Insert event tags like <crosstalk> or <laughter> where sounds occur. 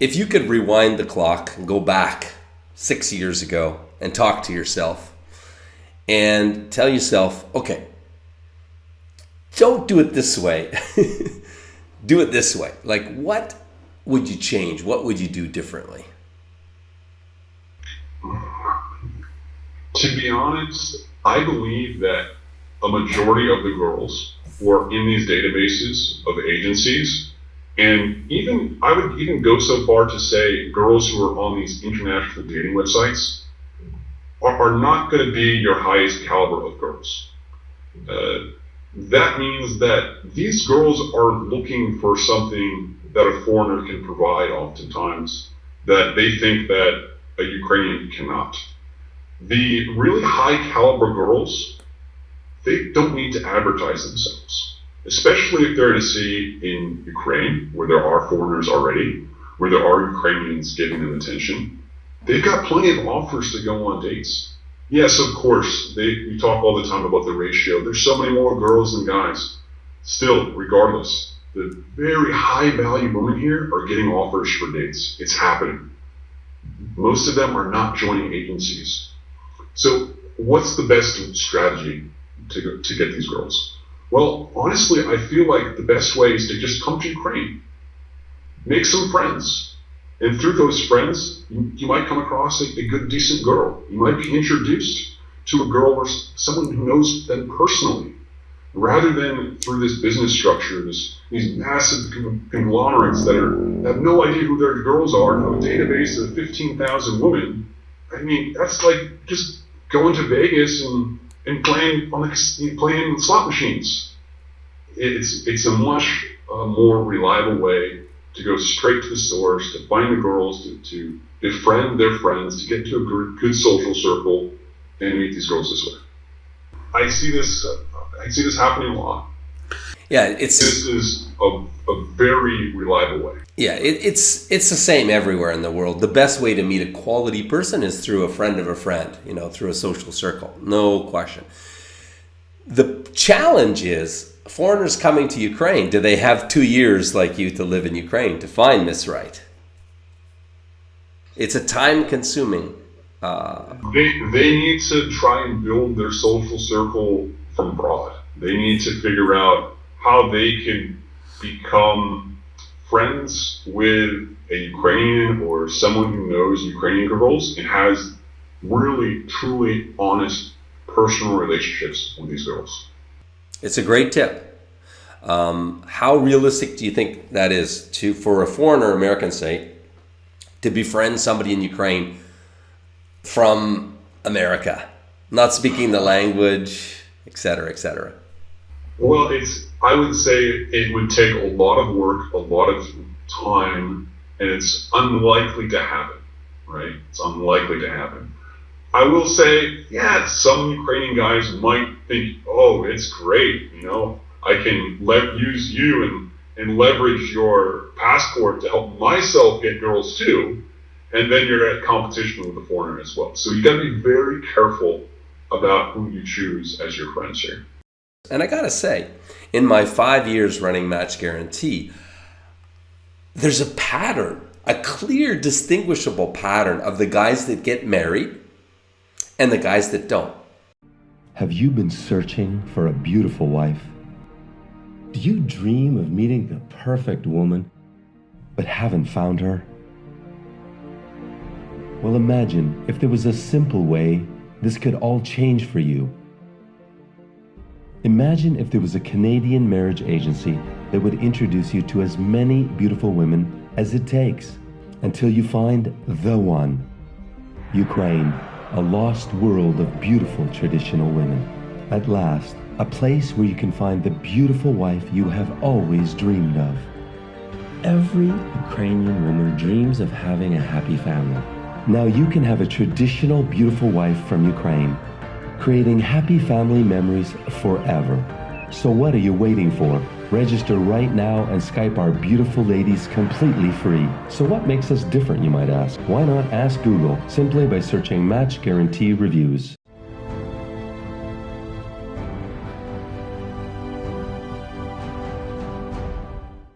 If you could rewind the clock and go back six years ago and talk to yourself and tell yourself, okay, don't do it this way, <laughs> do it this way. Like, what would you change? What would you do differently? To be honest, I believe that a majority of the girls were in these databases of agencies and even I would even go so far to say girls who are on these international dating websites are, are not going to be your highest caliber of girls. Uh, that means that these girls are looking for something that a foreigner can provide oftentimes that they think that a Ukrainian cannot. The really high caliber girls, they don't need to advertise themselves especially if they're in a city in Ukraine where there are foreigners already, where there are Ukrainians giving them attention. They've got plenty of offers to go on dates. Yes, of course, they, we talk all the time about the ratio. There's so many more girls than guys. Still, regardless, the very high value women here are getting offers for dates. It's happening. Most of them are not joining agencies. So, what's the best strategy to, to get these girls? Well, honestly, I feel like the best way is to just come to Ukraine, make some friends, and through those friends, you, you might come across a, a, good, decent girl. You might be introduced to a girl or someone who knows them personally, rather than through this business structure, this, these massive conglomerates that are have no idea who their girls are, have a database of 15,000 women. I mean, that's like just going to Vegas and and playing on the, playing slot machines. It's it's a much uh, more reliable way to go straight to the source, to find the girls, to, to befriend their friends, to get to a good, good social circle, and meet these girls this way. I see this. Uh, I see this happening a lot. Yeah, it's this is a, a very reliable way. Yeah, it, it's it's the same everywhere in the world. The best way to meet a quality person is through a friend of a friend, you know, through a social circle, no question. The challenge is foreigners coming to Ukraine. Do they have two years like you to live in Ukraine to find Miss Right? It's a time-consuming. Uh, they they need to try and build their social circle from abroad. They need to figure out how they can become friends with a Ukrainian or someone who knows Ukrainian girls and has really, truly honest personal relationships with these girls. It's a great tip. Um, how realistic do you think that is to for a foreigner, American say, to befriend somebody in Ukraine from America, not speaking the language, et cetera, et cetera? Well, it's I would say it would take a lot of work, a lot of time, and it's unlikely to happen, right? It's unlikely to happen. I will say, yeah, some Ukrainian guys might think, oh, it's great, you know, I can use you and, and leverage your passport to help myself get girls too, and then you're at competition with the foreigner as well. So you got to be very careful about who you choose as your friends here. And I gotta say, in my five years running Match Guarantee, there's a pattern, a clear, distinguishable pattern of the guys that get married and the guys that don't. Have you been searching for a beautiful wife? Do you dream of meeting the perfect woman, but haven't found her? Well, imagine if there was a simple way this could all change for you. Imagine if there was a Canadian marriage agency that would introduce you to as many beautiful women as it takes until you find the one. Ukraine, a lost world of beautiful traditional women. At last, a place where you can find the beautiful wife you have always dreamed of. Every Ukrainian woman dreams of having a happy family. Now you can have a traditional beautiful wife from Ukraine creating happy family memories forever. So what are you waiting for? Register right now and Skype our beautiful ladies completely free. So what makes us different, you might ask? Why not ask Google simply by searching Match Guarantee Reviews?